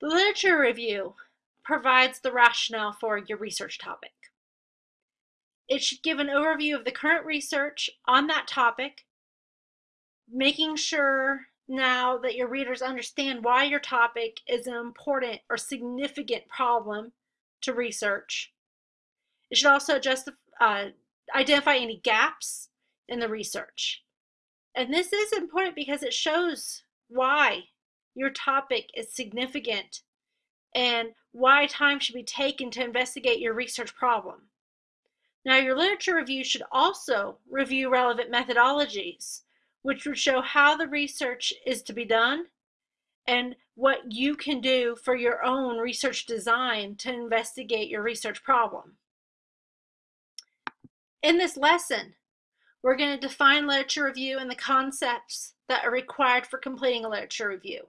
The literature review provides the rationale for your research topic. It should give an overview of the current research on that topic, making sure now that your readers understand why your topic is an important or significant problem to research. It should also just uh, identify any gaps in the research. And this is important because it shows why your topic is significant and why time should be taken to investigate your research problem. Now, your literature review should also review relevant methodologies, which would show how the research is to be done and what you can do for your own research design to investigate your research problem. In this lesson, we're going to define literature review and the concepts that are required for completing a literature review.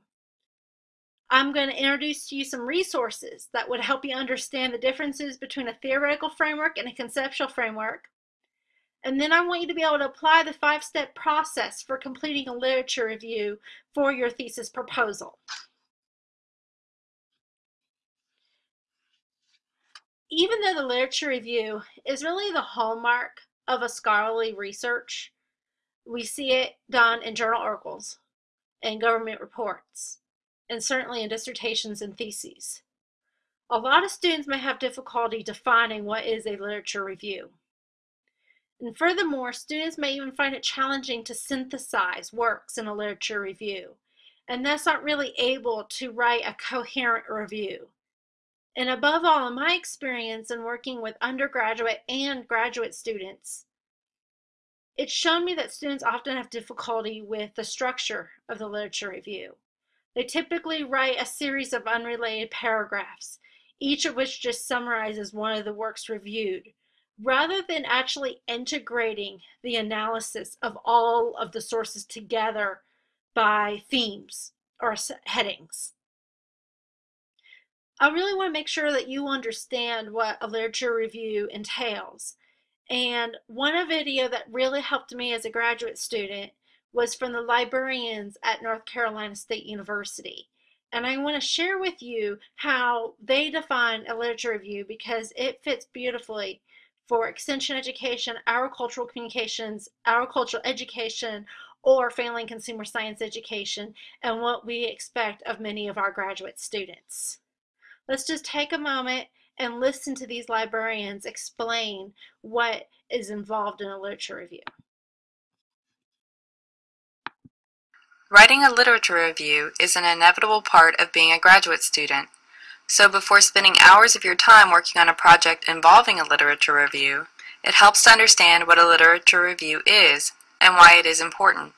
I'm going to introduce to you some resources that would help you understand the differences between a theoretical framework and a conceptual framework. And then I want you to be able to apply the five-step process for completing a literature review for your thesis proposal. Even though the literature review is really the hallmark of a scholarly research, we see it done in journal articles and government reports and certainly in dissertations and theses. A lot of students may have difficulty defining what is a literature review. And furthermore, students may even find it challenging to synthesize works in a literature review, and thus aren't really able to write a coherent review. And above all, in my experience in working with undergraduate and graduate students, it's shown me that students often have difficulty with the structure of the literature review. They typically write a series of unrelated paragraphs, each of which just summarizes one of the works reviewed, rather than actually integrating the analysis of all of the sources together by themes or headings. I really want to make sure that you understand what a literature review entails. And one video that really helped me as a graduate student was from the librarians at North Carolina State University. And I want to share with you how they define a literature review because it fits beautifully for extension education, agricultural communications, agricultural education, or family and consumer science education, and what we expect of many of our graduate students. Let's just take a moment and listen to these librarians explain what is involved in a literature review. Writing a literature review is an inevitable part of being a graduate student. So before spending hours of your time working on a project involving a literature review, it helps to understand what a literature review is and why it is important.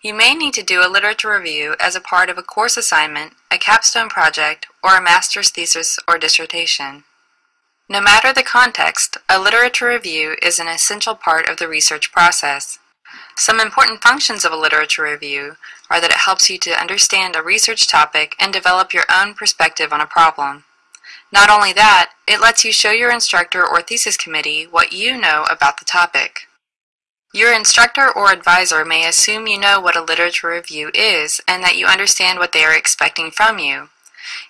You may need to do a literature review as a part of a course assignment, a capstone project, or a master's thesis or dissertation. No matter the context, a literature review is an essential part of the research process. Some important functions of a literature review are that it helps you to understand a research topic and develop your own perspective on a problem. Not only that, it lets you show your instructor or thesis committee what you know about the topic. Your instructor or advisor may assume you know what a literature review is and that you understand what they are expecting from you.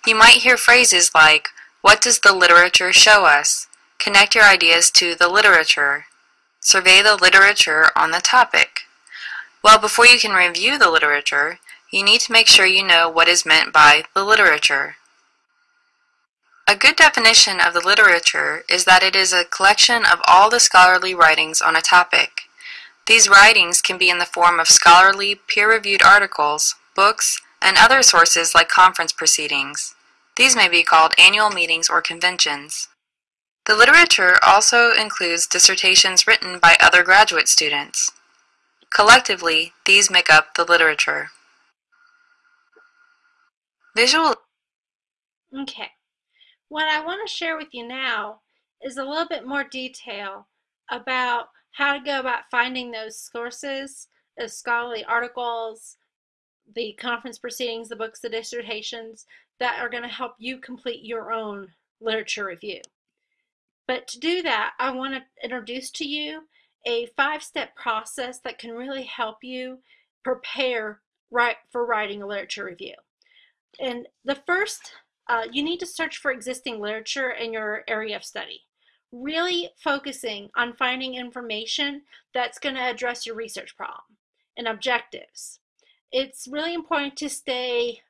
You might hear phrases like, what does the literature show us? Connect your ideas to the literature. Survey the literature on the topic. Well, before you can review the literature, you need to make sure you know what is meant by the literature. A good definition of the literature is that it is a collection of all the scholarly writings on a topic. These writings can be in the form of scholarly, peer-reviewed articles, books, and other sources like conference proceedings. These may be called annual meetings or conventions. The literature also includes dissertations written by other graduate students. Collectively, these make up the literature. Visual Okay. What I want to share with you now is a little bit more detail about how to go about finding those sources, those scholarly articles, the conference proceedings, the books, the dissertations that are going to help you complete your own literature review. But to do that, I want to introduce to you a five-step process that can really help you prepare right for writing a literature review. And the first, uh, you need to search for existing literature in your area of study. Really focusing on finding information that's going to address your research problem and objectives. It's really important to stay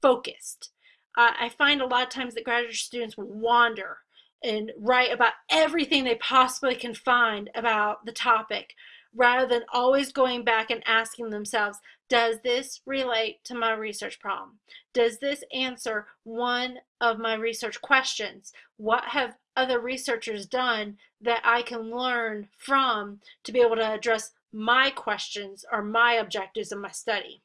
focused. Uh, I find a lot of times that graduate students wander and write about everything they possibly can find about the topic rather than always going back and asking themselves, does this relate to my research problem? Does this answer one of my research questions? What have other researchers done that I can learn from to be able to address my questions or my objectives in my study?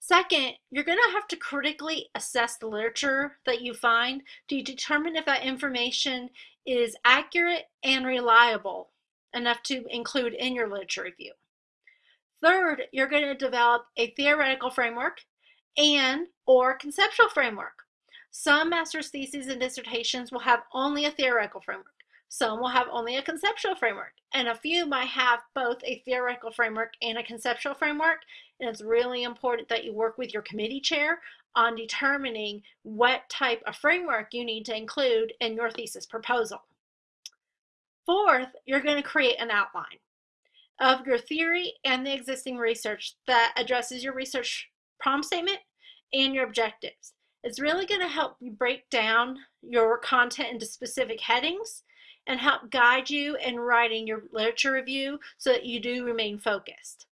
Second, you're going to have to critically assess the literature that you find to determine if that information is accurate and reliable enough to include in your literature review. Third, you're going to develop a theoretical framework and or conceptual framework. Some master's theses and dissertations will have only a theoretical framework. Some will have only a conceptual framework, and a few might have both a theoretical framework and a conceptual framework. And it's really important that you work with your committee chair on determining what type of framework you need to include in your thesis proposal. Fourth, you're going to create an outline of your theory and the existing research that addresses your research problem statement and your objectives. It's really going to help you break down your content into specific headings and help guide you in writing your literature review so that you do remain focused.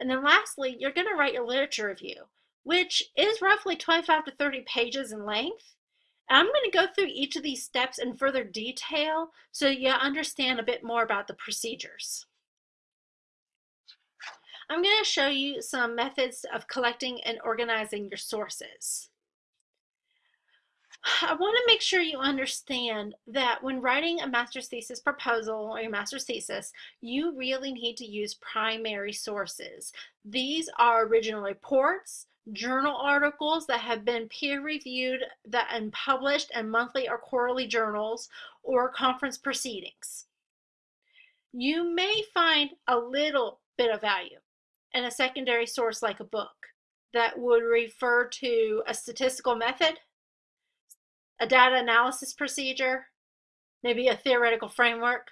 And then lastly, you're going to write your literature review, which is roughly 25 to 30 pages in length. And I'm going to go through each of these steps in further detail so you understand a bit more about the procedures. I'm going to show you some methods of collecting and organizing your sources. I want to make sure you understand that when writing a master's thesis proposal or your master's thesis, you really need to use primary sources. These are original reports, journal articles that have been peer reviewed that and published in monthly or quarterly journals or conference proceedings. You may find a little bit of value in a secondary source like a book that would refer to a statistical method a data analysis procedure, maybe a theoretical framework,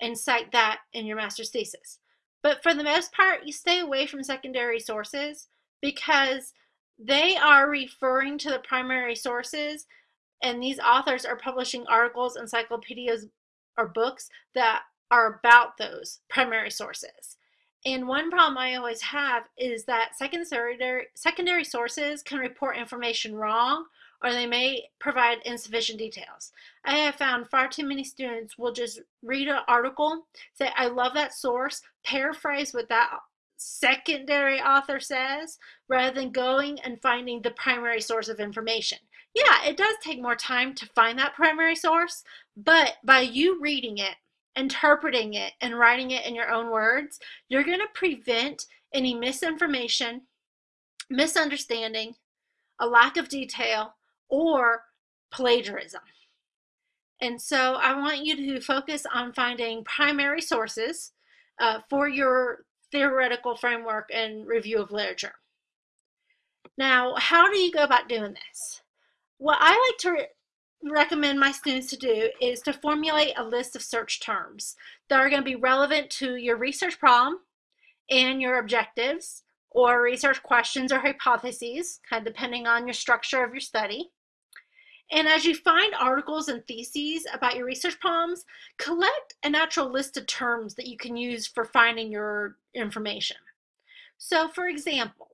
and cite that in your master's thesis. But for the most part, you stay away from secondary sources because they are referring to the primary sources and these authors are publishing articles, encyclopedias, or books that are about those primary sources. And one problem I always have is that secondary, secondary sources can report information wrong or they may provide insufficient details. I have found far too many students will just read an article, say, I love that source, paraphrase what that secondary author says, rather than going and finding the primary source of information. Yeah, it does take more time to find that primary source, but by you reading it, interpreting it, and writing it in your own words, you're going to prevent any misinformation, misunderstanding, a lack of detail, or plagiarism. And so I want you to focus on finding primary sources uh, for your theoretical framework and review of literature. Now, how do you go about doing this? What I like to re recommend my students to do is to formulate a list of search terms that are going to be relevant to your research problem and your objectives or research questions or hypotheses, kind of depending on your structure of your study. And as you find articles and theses about your research problems, collect a natural list of terms that you can use for finding your information. So for example,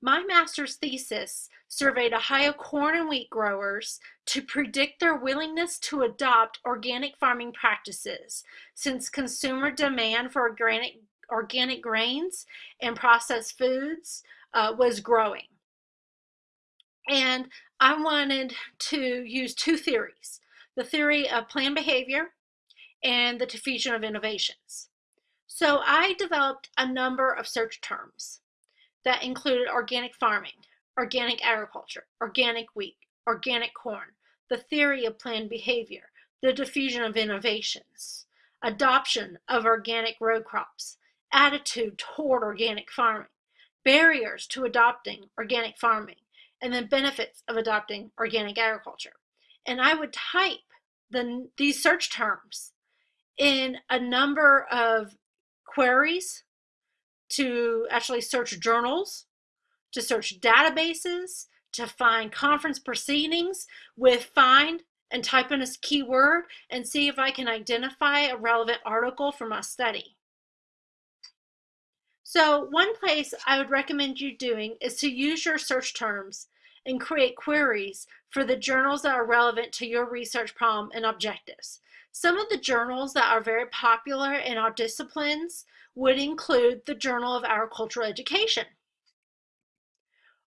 my master's thesis surveyed Ohio corn and wheat growers to predict their willingness to adopt organic farming practices since consumer demand for organic, organic grains and processed foods uh, was growing. And I wanted to use two theories, the theory of planned behavior and the diffusion of innovations. So I developed a number of search terms that included organic farming, organic agriculture, organic wheat, organic corn, the theory of planned behavior, the diffusion of innovations, adoption of organic row crops, attitude toward organic farming, barriers to adopting organic farming, and the benefits of adopting organic agriculture. And I would type the, these search terms in a number of queries to actually search journals, to search databases, to find conference proceedings with find and type in a keyword and see if I can identify a relevant article for my study. So one place I would recommend you doing is to use your search terms and create queries for the journals that are relevant to your research problem and objectives. Some of the journals that are very popular in our disciplines would include the Journal of Agricultural Education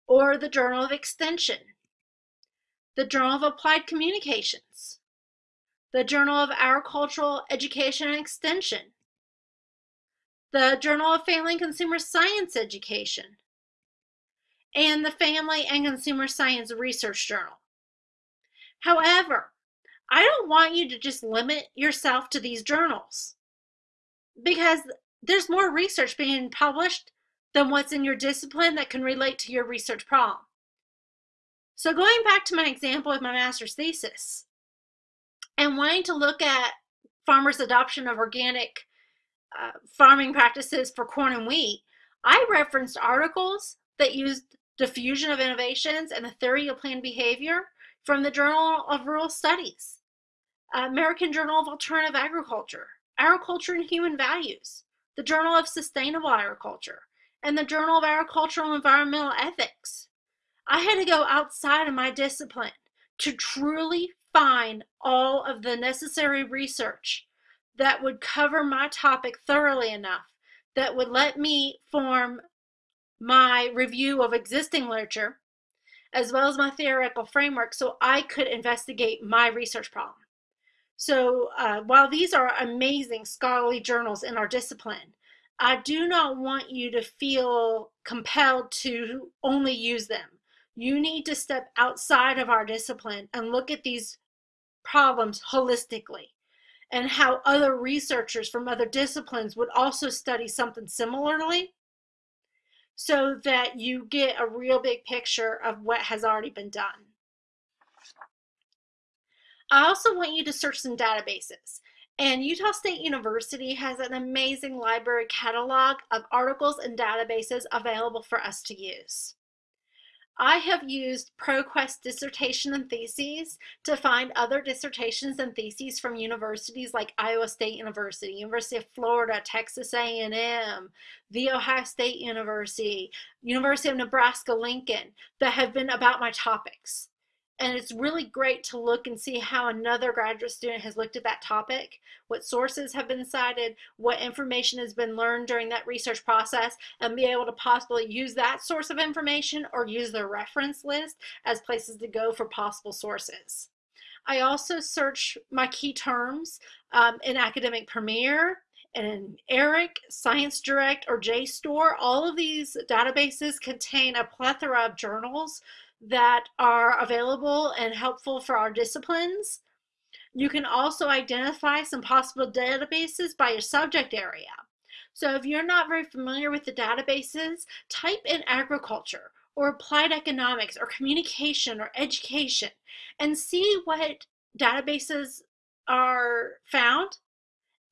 or the Journal of Extension, the Journal of Applied Communications, the Journal of Agricultural Education and Extension, the Journal of Family and Consumer Science Education, and the Family and Consumer Science Research Journal. However, I don't want you to just limit yourself to these journals because there's more research being published than what's in your discipline that can relate to your research problem. So going back to my example of my master's thesis and wanting to look at farmers' adoption of organic uh, farming practices for corn and wheat, I referenced articles that used diffusion of innovations and the theory of planned behavior from the Journal of Rural Studies, American Journal of Alternative Agriculture, Agriculture and Human Values, the Journal of Sustainable Agriculture, and the Journal of Agricultural and Environmental Ethics. I had to go outside of my discipline to truly find all of the necessary research that would cover my topic thoroughly enough that would let me form my review of existing literature as well as my theoretical framework so I could investigate my research problem. So uh, while these are amazing scholarly journals in our discipline, I do not want you to feel compelled to only use them. You need to step outside of our discipline and look at these problems holistically and how other researchers from other disciplines would also study something similarly so that you get a real big picture of what has already been done. I also want you to search some databases. And Utah State University has an amazing library catalog of articles and databases available for us to use. I have used ProQuest dissertation and theses to find other dissertations and theses from universities like Iowa State University, University of Florida, Texas A&M, The Ohio State University, University of Nebraska-Lincoln that have been about my topics and it's really great to look and see how another graduate student has looked at that topic, what sources have been cited, what information has been learned during that research process, and be able to possibly use that source of information or use their reference list as places to go for possible sources. I also search my key terms um, in Academic Premier, and ERIC, Science Direct, or JSTOR. All of these databases contain a plethora of journals that are available and helpful for our disciplines. You can also identify some possible databases by your subject area. So if you're not very familiar with the databases, type in agriculture or applied economics or communication or education and see what databases are found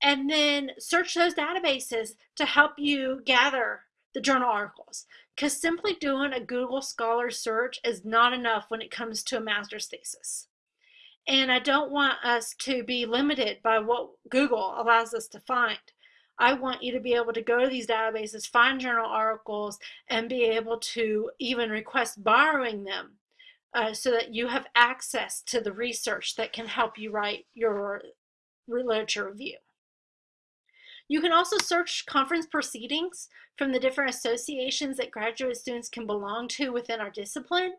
and then search those databases to help you gather the journal articles because simply doing a Google Scholar search is not enough when it comes to a master's thesis. And I don't want us to be limited by what Google allows us to find. I want you to be able to go to these databases, find journal articles, and be able to even request borrowing them uh, so that you have access to the research that can help you write your literature review. You can also search conference proceedings from the different associations that graduate students can belong to within our discipline.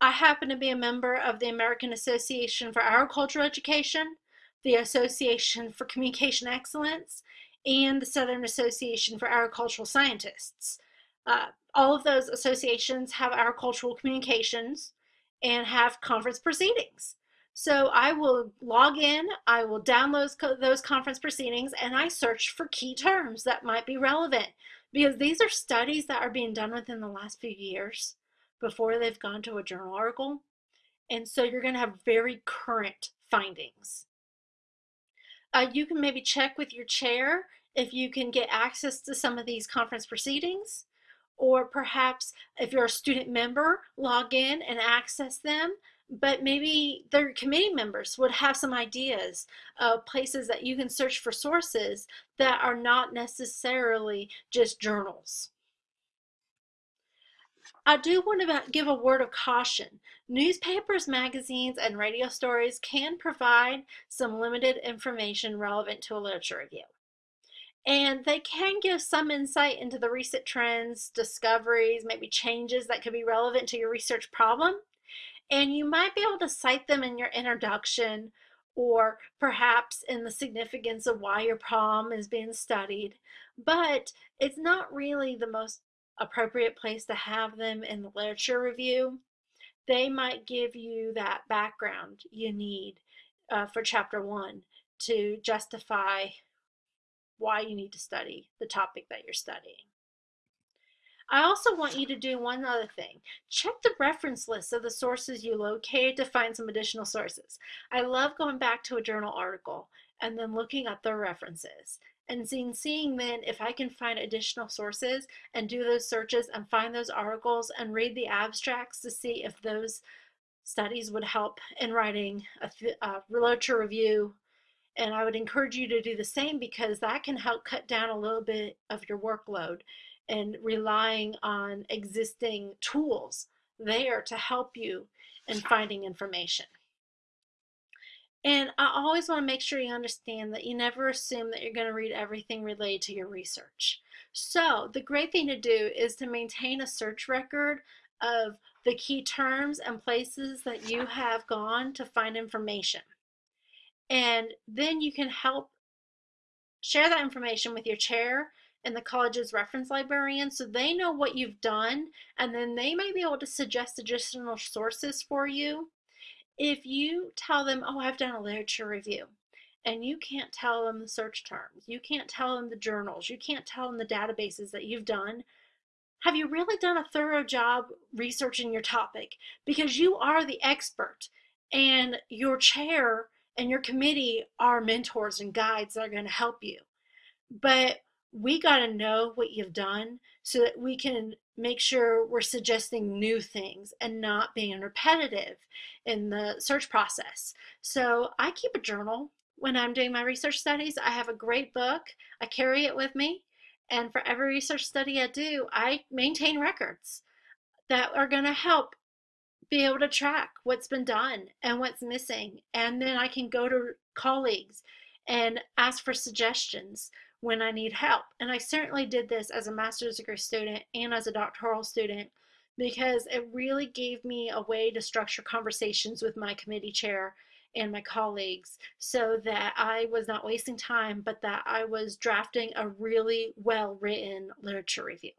I happen to be a member of the American Association for Agricultural Education, the Association for Communication Excellence, and the Southern Association for Agricultural Scientists. Uh, all of those associations have agricultural communications and have conference proceedings. So I will log in, I will download those conference proceedings, and I search for key terms that might be relevant because these are studies that are being done within the last few years before they've gone to a journal article. And so you're going to have very current findings. Uh, you can maybe check with your chair if you can get access to some of these conference proceedings, or perhaps if you're a student member, log in and access them. But maybe their committee members would have some ideas of places that you can search for sources that are not necessarily just journals. I do want to give a word of caution. Newspapers, magazines, and radio stories can provide some limited information relevant to a literature review. And they can give some insight into the recent trends, discoveries, maybe changes that could be relevant to your research problem. And you might be able to cite them in your introduction or perhaps in the significance of why your problem is being studied. But it's not really the most appropriate place to have them in the literature review. They might give you that background you need uh, for chapter one to justify why you need to study the topic that you're studying. I also want you to do one other thing. Check the reference list of the sources you located to find some additional sources. I love going back to a journal article and then looking at the references and seeing, seeing then if I can find additional sources and do those searches and find those articles and read the abstracts to see if those studies would help in writing a, a uh, literature review and I would encourage you to do the same because that can help cut down a little bit of your workload and relying on existing tools there to help you in finding information. And I always want to make sure you understand that you never assume that you're going to read everything related to your research. So the great thing to do is to maintain a search record of the key terms and places that you have gone to find information. And then you can help share that information with your chair and the college's reference librarian so they know what you've done and then they may be able to suggest additional sources for you. If you tell them, oh, I've done a literature review, and you can't tell them the search terms, you can't tell them the journals, you can't tell them the databases that you've done, have you really done a thorough job researching your topic? Because you are the expert and your chair and your committee are mentors and guides that are going to help you. But we got to know what you've done so that we can make sure we're suggesting new things and not being repetitive in the search process. So I keep a journal when I'm doing my research studies. I have a great book. I carry it with me. And for every research study I do, I maintain records that are going to help be able to track what's been done and what's missing. And then I can go to colleagues and ask for suggestions when I need help. And I certainly did this as a master's degree student and as a doctoral student because it really gave me a way to structure conversations with my committee chair and my colleagues so that I was not wasting time, but that I was drafting a really well written literature review.